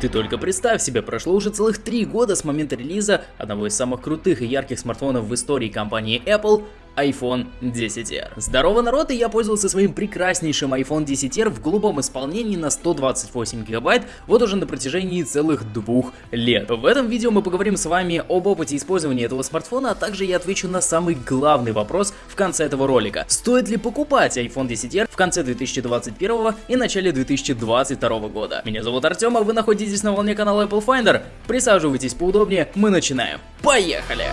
Ты только представь себе, прошло уже целых три года с момента релиза одного из самых крутых и ярких смартфонов в истории компании Apple, iPhone 10R. Здорово, народ, и я пользовался своим прекраснейшим iPhone 10R в голубом исполнении на 128 гигабайт вот уже на протяжении целых двух лет. В этом видео мы поговорим с вами об опыте использования этого смартфона, а также я отвечу на самый главный вопрос в конце этого ролика. Стоит ли покупать iPhone 10R в конце 2021 и начале 2022 года? Меня зовут Артем, а вы находитесь на волне канала Apple Finder. Присаживайтесь поудобнее, мы начинаем. Поехали!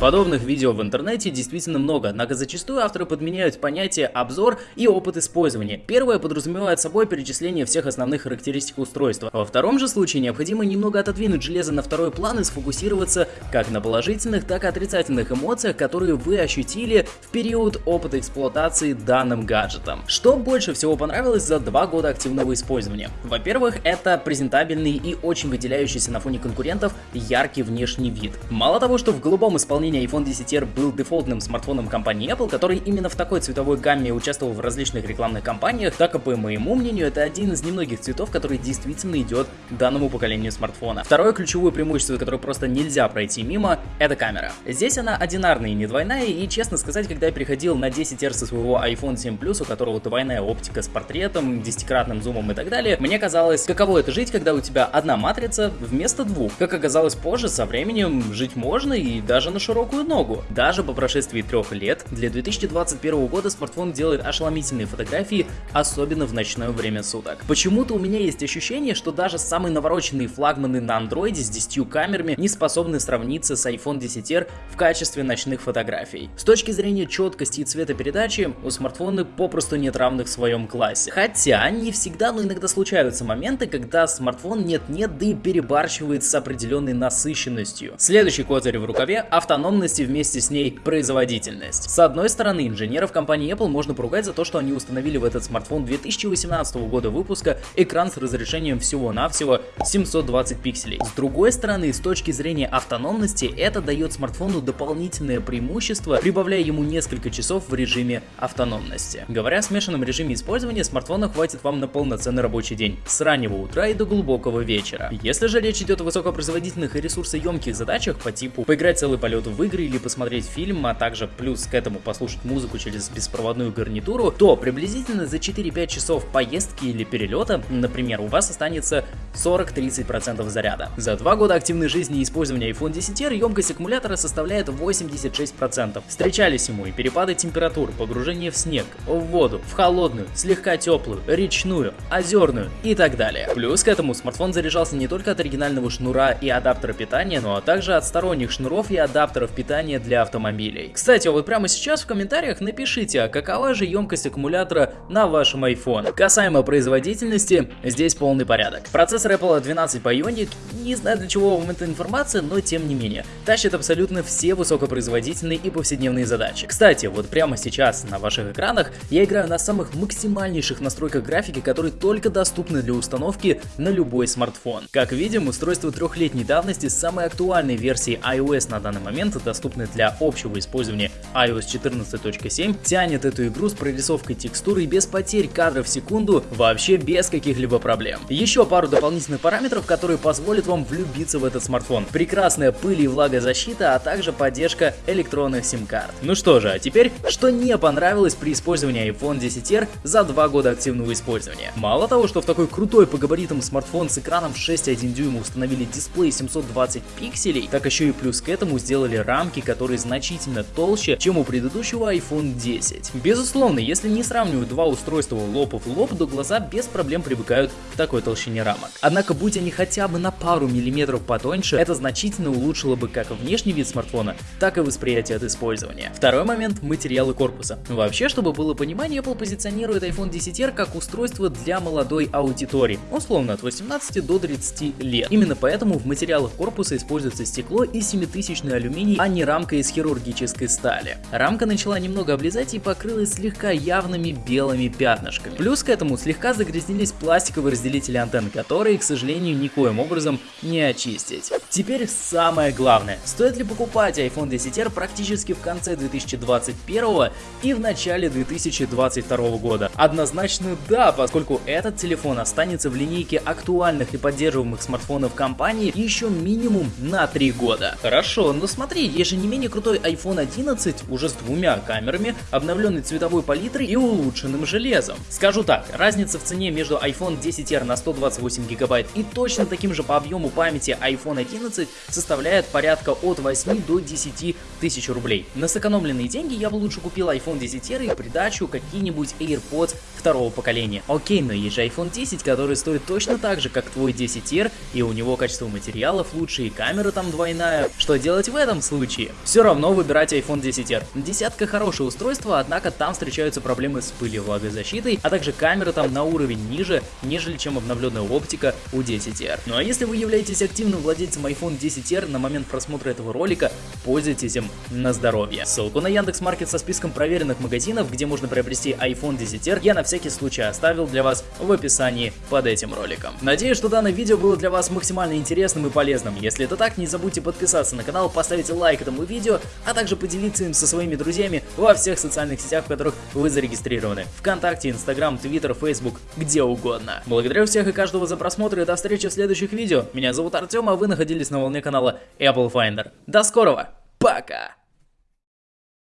Подобных видео в интернете действительно много, однако зачастую авторы подменяют понятие обзор и опыт использования. Первое подразумевает собой перечисление всех основных характеристик устройства. Во втором же случае необходимо немного отодвинуть железо на второй план и сфокусироваться как на положительных, так и отрицательных эмоциях, которые вы ощутили в период опыта эксплуатации данным гаджетом. Что больше всего понравилось за два года активного использования? Во-первых, это презентабельный и очень выделяющийся на фоне конкурентов яркий внешний вид. Мало того, что в голубом исполнении сравнения, iPhone 10R был дефолтным смартфоном компании Apple, который именно в такой цветовой гамме участвовал в различных рекламных кампаниях, так и по моему мнению, это один из немногих цветов, который действительно идет данному поколению смартфона. Второе ключевое преимущество, которое просто нельзя пройти мимо, это камера. Здесь она одинарная и не двойная, и честно сказать, когда я переходил на 10R со своего iPhone 7 Plus, у которого двойная оптика с портретом, десятикратным зумом и так далее, мне казалось, каково это жить, когда у тебя одна матрица вместо двух. Как оказалось позже, со временем жить можно и даже на широком широкую ногу. Даже по прошествии трех лет, для 2021 года смартфон делает ошеломительные фотографии, особенно в ночное время суток. Почему-то у меня есть ощущение, что даже самые навороченные флагманы на андроиде с 10 камерами не способны сравниться с iPhone 10R в качестве ночных фотографий. С точки зрения четкости и цветопередачи, у смартфона попросту нет равных в своем классе. Хотя не всегда, но иногда случаются моменты, когда смартфон нет-нет, да и перебарщивает с определенной насыщенностью. Следующий козырь в рукаве — автономный автономность и вместе с ней производительность. С одной стороны, инженеров компании Apple можно поругать за то, что они установили в этот смартфон 2018 года выпуска экран с разрешением всего-навсего 720 пикселей. С другой стороны, с точки зрения автономности, это дает смартфону дополнительное преимущество, прибавляя ему несколько часов в режиме автономности. Говоря о смешанном режиме использования, смартфона хватит вам на полноценный рабочий день, с раннего утра и до глубокого вечера. Если же речь идет о высокопроизводительных и ресурсоемких задачах по типу поиграть целый полет в игры или посмотреть фильм, а также плюс к этому послушать музыку через беспроводную гарнитуру, то приблизительно за 4-5 часов поездки или перелета, например, у вас останется 40-30% заряда. За 2 года активной жизни и использования iPhone 10R емкость аккумулятора составляет 86%. Встречались ему и перепады температур, погружение в снег, в воду, в холодную, слегка теплую, речную, озерную и так далее. Плюс к этому смартфон заряжался не только от оригинального шнура и адаптера питания, но также от сторонних шнуров и адаптеров аккумуляторов питания для автомобилей. Кстати, вот прямо сейчас в комментариях напишите, а какова же емкость аккумулятора на вашем iPhone. Касаемо производительности, здесь полный порядок. Процессор Apple 12 Bionic, не знаю для чего вам эта информация, но тем не менее, тащит абсолютно все высокопроизводительные и повседневные задачи. Кстати, вот прямо сейчас на ваших экранах я играю на самых максимальнейших настройках графики, которые только доступны для установки на любой смартфон. Как видим, устройство трехлетней давности с самой актуальной версией iOS на данный момент инструменты, доступные для общего использования iOS 14.7, тянет эту игру с прорисовкой текстуры без потерь кадров в секунду, вообще без каких-либо проблем. Еще пару дополнительных параметров, которые позволят вам влюбиться в этот смартфон. Прекрасная пыль и влагозащита, а также поддержка электронных сим-карт. Ну что же, а теперь, что не понравилось при использовании iPhone 10R за два года активного использования. Мало того, что в такой крутой по габаритам смартфон с экраном 6,1 дюйма установили дисплей 720 пикселей, так еще и плюс к этому сделали рамки, которые значительно толще, чем у предыдущего iPhone 10. Безусловно, если не сравнивать два устройства лоб в лоб, то глаза без проблем привыкают к такой толщине рамок. Однако, будь они хотя бы на пару миллиметров потоньше, это значительно улучшило бы как внешний вид смартфона, так и восприятие от использования. Второй момент – материалы корпуса. Вообще, чтобы было понимание, Apple позиционирует iPhone 10R как устройство для молодой аудитории, условно от 18 до 30 лет. Именно поэтому в материалах корпуса используется стекло и 7000 алюминий алюминий, а не рамка из хирургической стали. Рамка начала немного облезать и покрылась слегка явными белыми пятнышками. Плюс к этому слегка загрязнились пластиковые разделители антенн, которые, к сожалению, никоим образом не очистить. Теперь самое главное. Стоит ли покупать iPhone 10R практически в конце 2021 и в начале 2022 года? Однозначно да, поскольку этот телефон останется в линейке актуальных и поддерживаемых смартфонов компании еще минимум на 3 года. Хорошо, но смотри, есть же не менее крутой iPhone 11 уже с двумя камерами, обновленной цветовой палитрой и улучшенным железом. Скажу так, разница в цене между iPhone 10R на 128 гигабайт и точно таким же по объему памяти iPhone 11 составляет порядка от 8 до 10 тысяч рублей. На сэкономленные деньги я бы лучше купил iPhone 10R и придачу какие-нибудь AirPods второго поколения. Окей, но есть же iPhone 10, который стоит точно так же, как твой 10R, и у него качество материалов лучше, и камера там двойная. Что делать в этом случае? Все равно выбирать iPhone 10R. Десятка хорошее устройство, однако там встречаются проблемы с пылью влагозащитой, а также камера там на уровень ниже, нежели чем обновленная оптика у 10R. Ну а если вы являетесь активным владельцем iPhone 10R на момент просмотра этого ролика, пользуйтесь им на здоровье. Ссылку на Яндекс.Маркет со списком проверенных магазинов, где можно приобрести iPhone 10R, я на всякий случай оставил для вас в описании под этим роликом. Надеюсь, что данное видео было для вас максимально интересным и полезным. Если это так, не забудьте подписаться на канал, поставить лайк этому видео, а также поделиться им со своими друзьями во всех социальных сетях, в которых вы зарегистрированы. Вконтакте, Инстаграм, Твиттер, Фейсбук, где угодно. Благодарю всех и каждого за просмотр и до встречи в следующих видео. Меня зовут Артем, а вы находились на волне канала Apple Finder. До скорого, пока!